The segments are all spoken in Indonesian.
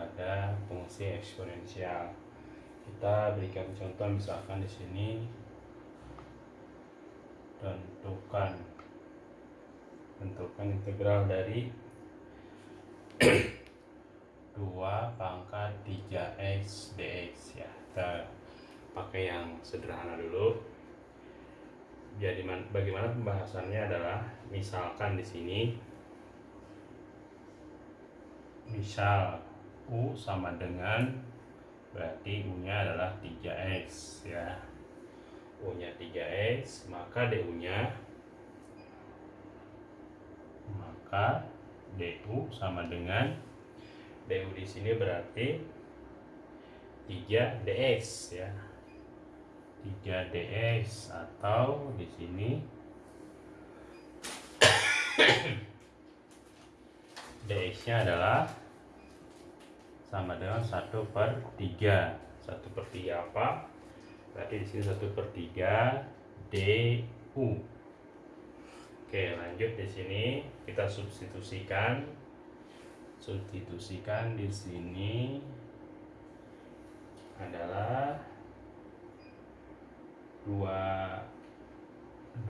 pada fungsi eksponensial. Kita berikan contoh misalkan di sini tentukan tentukan integral dari 2 pangkat 3x dx ya. Kita pakai yang sederhana dulu. Jadi bagaimana pembahasannya adalah misalkan di sini misal U sama dengan berarti U nya adalah 3X ya. U nya 3X maka DU nya maka DU sama dengan DU di sini berarti 3 DX ya. 3 DX atau di sini DX nya adalah sama dengan 1 per 3 1 per 3 apa? berarti di sini 1 per 3 DU oke lanjut di sini. Kita substitusikan. Substitusikan di sini adalah 2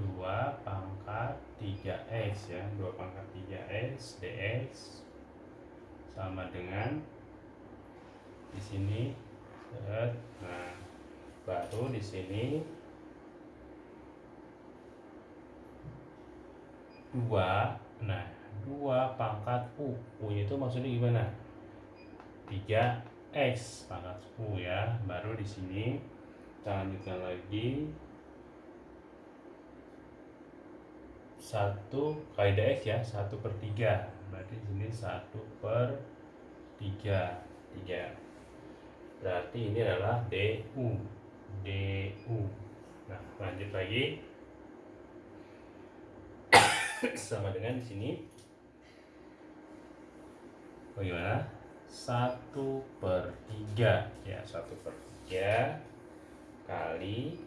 2 pangkat 3x ya. 2 pangkat 3x dx sama dengan di sini. Nah baru di sini. Dua. Nah dua pangkat u. U itu maksudnya gimana? 3 x pangkat u ya. Baru di sini. Kita lanjutkan lagi. Satu kali dx ya satu per tiga. Berarti di sini satu per tiga. Tiga berarti ini adalah DU DU nah lanjut lagi. Sama dengan di sini. Bagaimana satu per tiga. Ya satu per tiga kali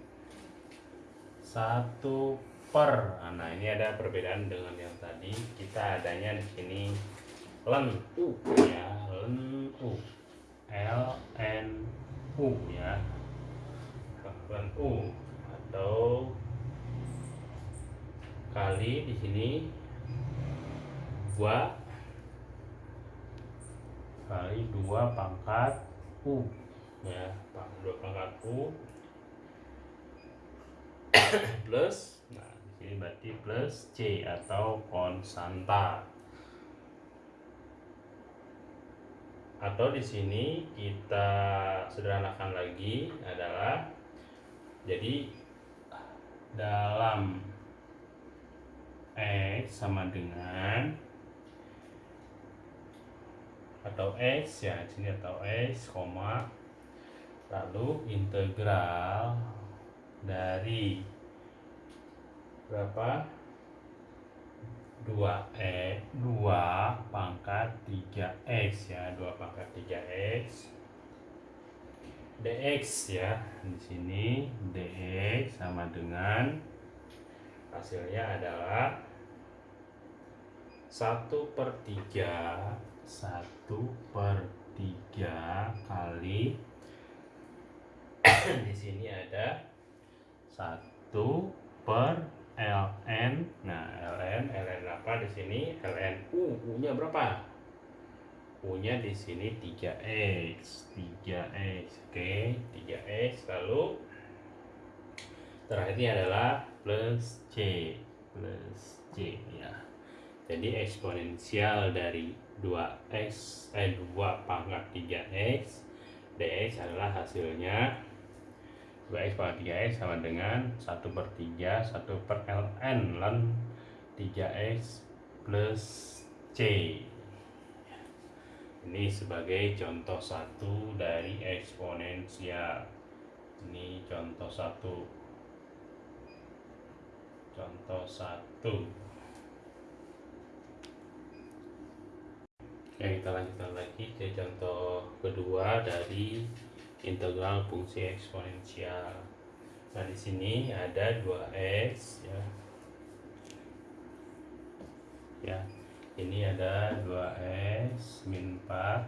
satu per. Nah ini ada perbedaan dengan yang tadi. Kita adanya di sini. Len u. Ya len u L N U ya. L U atau kali di sini dua kali dua pangkat U ya dua pangkat U plus nah di sini berarti plus C atau konstanta atau di sini kita sederhanakan lagi adalah jadi dalam x sama dengan atau x ya sini atau x koma lalu integral dari berapa 2e 2 pangkat 3x ya 2 pangkat 3x dx ya di sini dx sama dengan hasilnya adalah 1 per 3 1 per 3 kali di sini ada 1 per ln nah ln ln sini ln u u nya berapa? U nya di sini 3x 3x oke 3x lalu terakhir ini adalah plus c plus c ya. Jadi eksponensial dari 2x eh 2 pangkat 3x dx adalah hasilnya 2x pangkat 3x sama dengan 1 per 3 1 per ln 3x plus c ini sebagai contoh satu dari eksponensial ini contoh satu contoh satu Oke, kita lanjutkan lagi ke contoh kedua dari integral fungsi eksponensial. Nah, di sini ada 2x ya. Ya. ini ada 2x min 4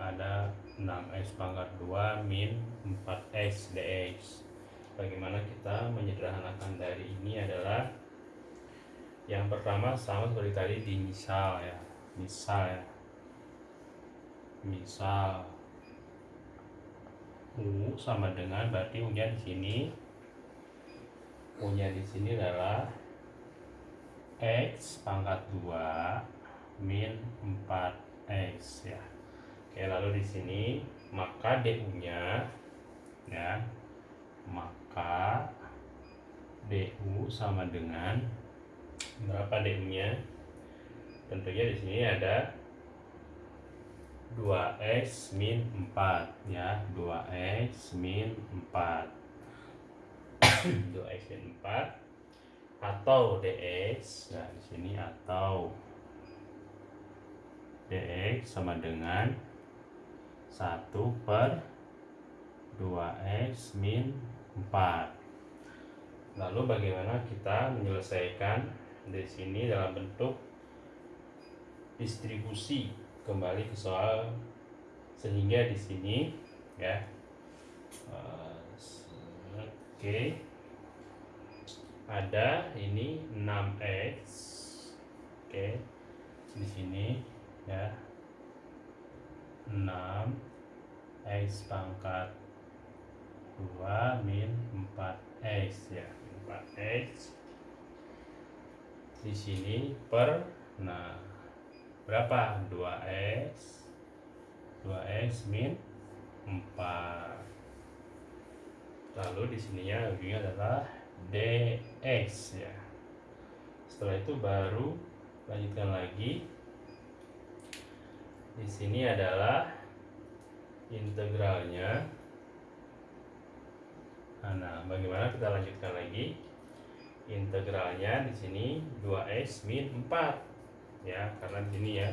ada 6x pangkat 2 min 4x dx bagaimana kita menyederhanakan dari ini adalah yang pertama sama seperti tadi di misal ya. Misal ya. Misal. U sama dengan berarti u nya di sini. U nya di sini adalah x pangkat 2 min 4x ya oke lalu di sini maka du nya ya maka du sama dengan berapa du-nya? Tentunya di sini ada 2x min 4 ya, 2x min 4. 2x min 4 atau dx. Nah, di sini atau dx sama dengan 1 per 2x min 4. Lalu bagaimana kita menyelesaikan di sini dalam bentuk distribusi kembali ke soal sehingga di sini ya oke okay. Ada ini 6x oke di sini ya. 6 x pangkat 2 min 4x ya 4x di sini per nah berapa? 2x 2x min 4 lalu di sininya ujungnya adalah dx ya. Setelah itu baru lanjutkan lagi. Di sini adalah integralnya. Nah bagaimana kita lanjutkan lagi? Integralnya di sini 2x min 4 ya karena di sini ya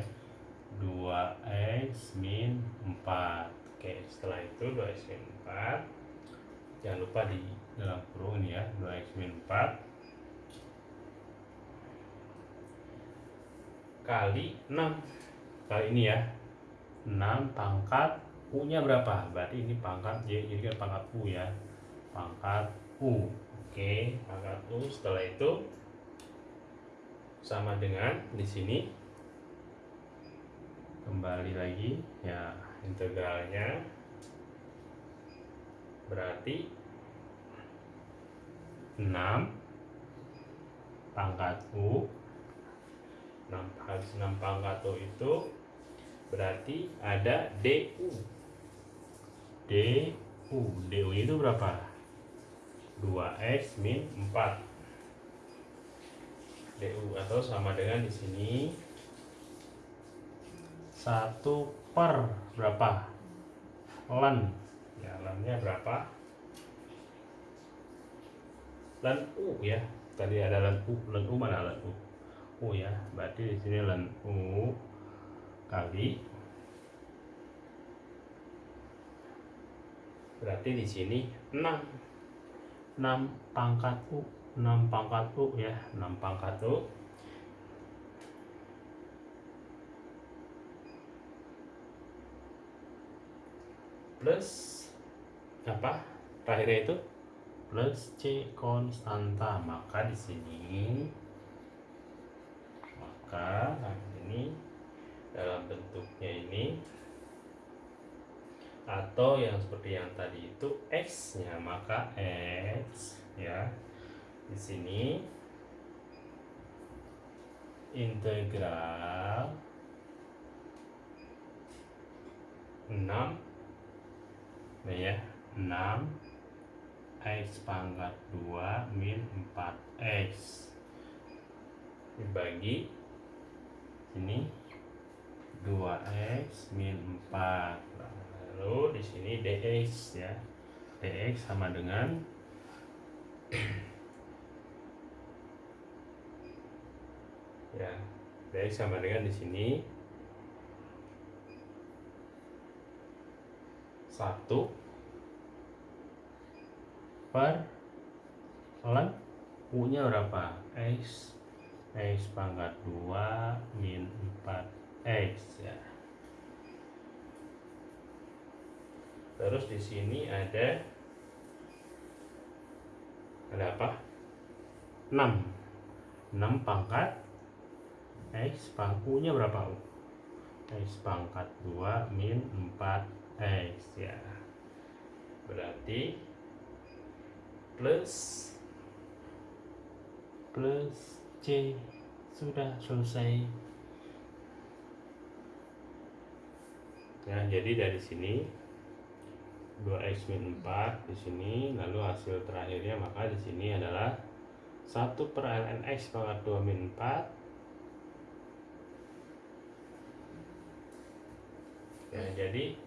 2x min 4 oke setelah itu 2x min 4 jangan lupa di dalam kurung ini ya 2x min 4 kali 6 kali ini ya. 6 pangkat U nya berapa? Berarti ini pangkat jadi kan pangkat U ya. Pangkat U. Oke, angka U. Setelah itu sama dengan di sini. Kembali lagi ya integralnya. Berarti 6 pangkat U. 6 habis 6 pangkat U itu berarti ada DU DU DU itu berapa? 2x min 4 du atau sama dengan di sini 1 per berapa? Len ya lennya berapa len u ya tadi ada len u len u mana len u? U ya berarti di sini len u kali. Berarti di sini 6 6 pangkat U 6 pangkat U ya 6 pangkat U. Plus apa? Terakhirnya itu plus C konstanta maka di sini. Maka nah ini dalam bentuknya ini. Atau yang seperti yang tadi itu x nya maka x ya di sini. Integral 6 nah ya 6 x pangkat 2 min 4x dibagi ini 2x min 4 lalu di sini dx ya. dx sama dengan ya dx sama dengan di sini satu per ln u nya berapa? X X pangkat 2 min 4X ya. Terus di sini ada ada apa? 6 6 pangkat. X pangku nya berapa U? X pangkat 2 min 4X ya. Berarti plus plus C sudah selesai. Ya jadi dari sini 2x min 4 di sini lalu hasil terakhirnya maka di sini adalah 1 per ln x pangkat 2 min 4 ya jadi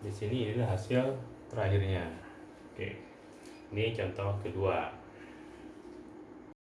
di sini inilah hasil terakhirnya. Oke ini contoh kedua